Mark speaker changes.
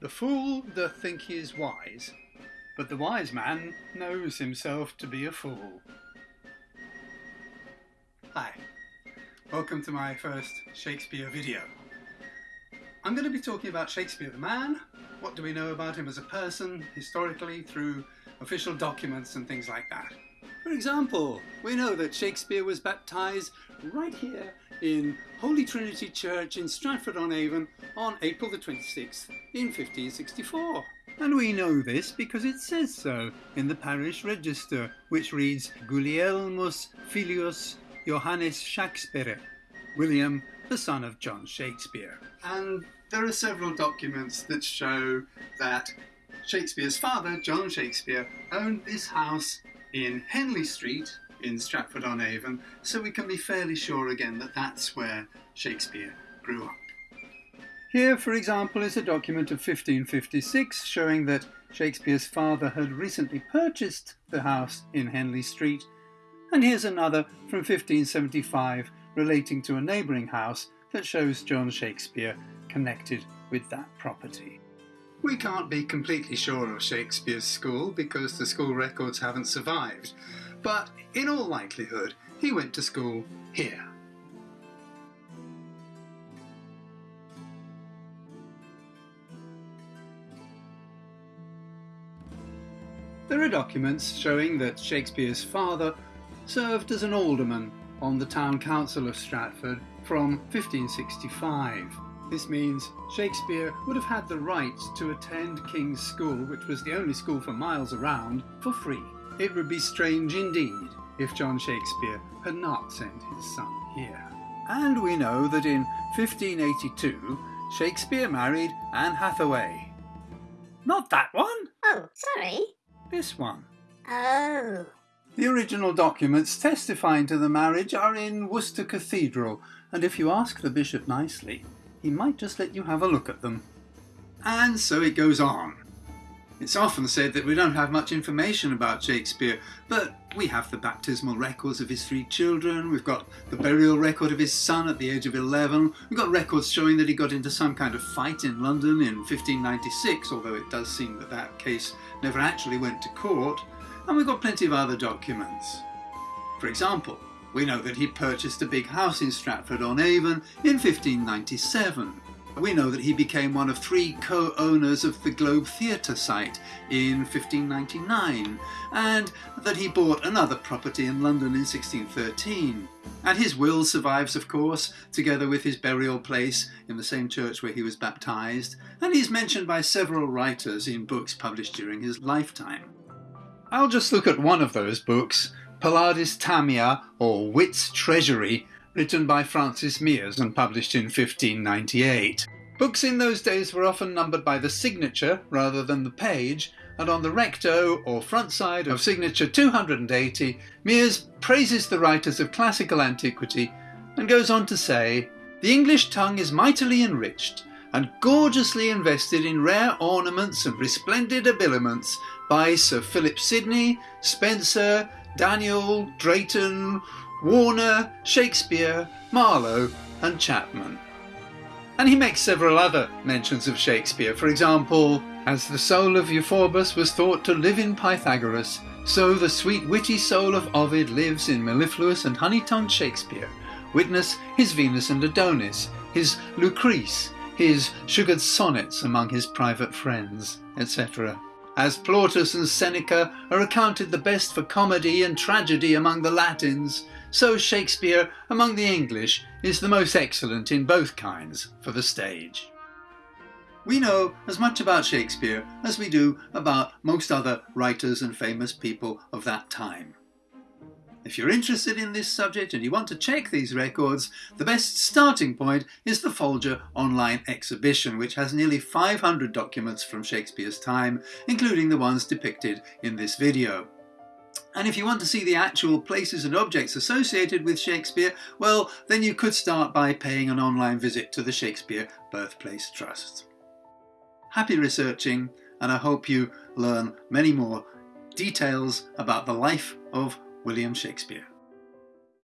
Speaker 1: The fool doth think he is wise, but the wise man knows himself to be a fool. Hi, welcome to my first Shakespeare video. I'm going to be talking about Shakespeare the man, what do we know about him as a person, historically, through official documents and things like that. For example, we know that Shakespeare was baptised right here in Holy Trinity Church in Stratford-on-Avon on April the 26th in 1564. And we know this because it says so in the parish register, which reads Gulielmus filius Johannes Shakespeare, William, the son of John Shakespeare. And there are several documents that show that Shakespeare's father, John Shakespeare, owned this house in Henley Street in Stratford-on-Avon, so we can be fairly sure again that that's where Shakespeare grew up. Here, for example, is a document of 1556 showing that Shakespeare's father had recently purchased the house in Henley Street, and here's another from 1575 relating to a neighbouring house that shows John Shakespeare connected with that property. We can't be completely sure of Shakespeare's school because the school records haven't survived, but in all likelihood he went to school here. There are documents showing that Shakespeare's father served as an alderman on the town council of Stratford from 1565. This means Shakespeare would have had the right to attend King's School, which was the only school for miles around, for free. It would be strange indeed if John Shakespeare had not sent his son here. And we know that in 1582 Shakespeare married Anne Hathaway. Not that one!
Speaker 2: Oh, sorry.
Speaker 1: This one.
Speaker 2: Oh.
Speaker 1: The original documents testifying to the marriage are in Worcester Cathedral, and if you ask the bishop nicely, he might just let you have a look at them. And so it goes on. It's often said that we don't have much information about Shakespeare, but we have the baptismal records of his three children, we've got the burial record of his son at the age of 11, we've got records showing that he got into some kind of fight in London in 1596, although it does seem that that case never actually went to court, and we've got plenty of other documents. For example, we know that he purchased a big house in Stratford-on-Avon in 1597. We know that he became one of three co-owners of the Globe Theatre site in 1599, and that he bought another property in London in 1613. And his will survives, of course, together with his burial place in the same church where he was baptised, and he's mentioned by several writers in books published during his lifetime. I'll just look at one of those books, Palladis Tamia, or Wit's Treasury, written by Francis Meres and published in 1598. Books in those days were often numbered by the signature rather than the page, and on the recto or front side of signature 280, Meres praises the writers of classical antiquity and goes on to say, The English tongue is mightily enriched and gorgeously invested in rare ornaments and resplendent habiliments by Sir Philip Sidney, Spenser, Daniel, Drayton, Warner, Shakespeare, Marlowe and Chapman. And he makes several other mentions of Shakespeare, for example, as the soul of Euphorbus was thought to live in Pythagoras, so the sweet witty soul of Ovid lives in mellifluous and honey-tongued Shakespeare. Witness his Venus and Adonis, his Lucrece, his sugared sonnets among his private friends, etc. As Plautus and Seneca are accounted the best for comedy and tragedy among the Latins, so Shakespeare among the English is the most excellent in both kinds for the stage. We know as much about Shakespeare as we do about most other writers and famous people of that time. If you're interested in this subject and you want to check these records, the best starting point is the Folger online exhibition, which has nearly 500 documents from Shakespeare's time, including the ones depicted in this video. And if you want to see the actual places and objects associated with Shakespeare, well, then you could start by paying an online visit to the Shakespeare Birthplace Trust. Happy researching, and I hope you learn many more details about the life of William Shakespeare.